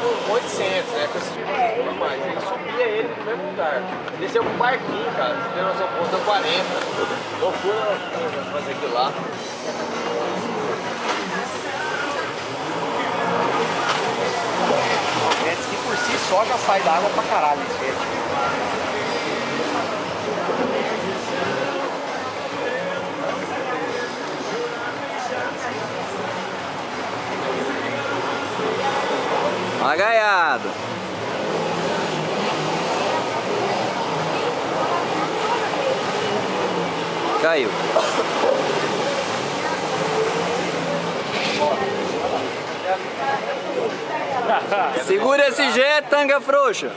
com 800, né? Com esse mais. Ele subia ele no mesmo lugar. Desceu com barquinho, cara. Você tem noção, ponta 40. Loucura fazer aquilo lá. O jet ski por si só já sai da água pra caralho esse jet. Uma gaiada. Caiu. Segura esse jet, tanga frouxa.